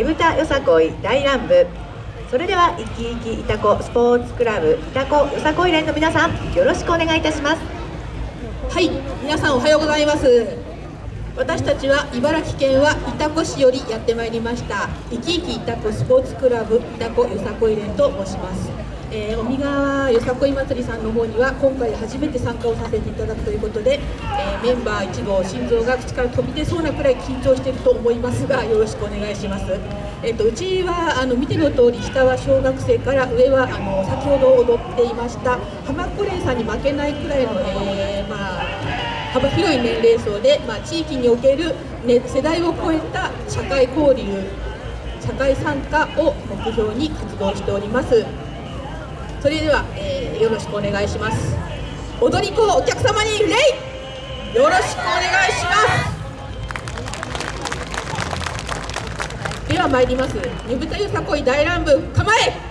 ねぶたよさこい大乱舞。それでは生き生きいたこスポーツクラブいたこよさこい連の皆さんよろしくお願いいたします。はい皆さんおはようございます。私たちは茨城県は潮来市よりやってまいりました生き生き潮来スポーツクラブいたこよさこい連と申します。えー、尾身川よさこい祭りさんの方には今回初めて参加をさせていただくということで、えー、メンバー一同心臓が口から飛び出そうなくらい緊張していると思いますがよろしくお願いします、えーと、うちはあの見ての通り下は小学生から上はあの先ほど踊っていました浜っ子連さんに負けないくらいの、えー、まあ幅広い年齢層で、まあ、地域における、ね、世代を超えた社会交流社会参加を目標に活動しております。それでは、えー、よろしくお願いします。踊り子お客様に礼よろしくお願いします。では参ります。ねぶたゆさこい大乱舞構え。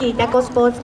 Kitako Sports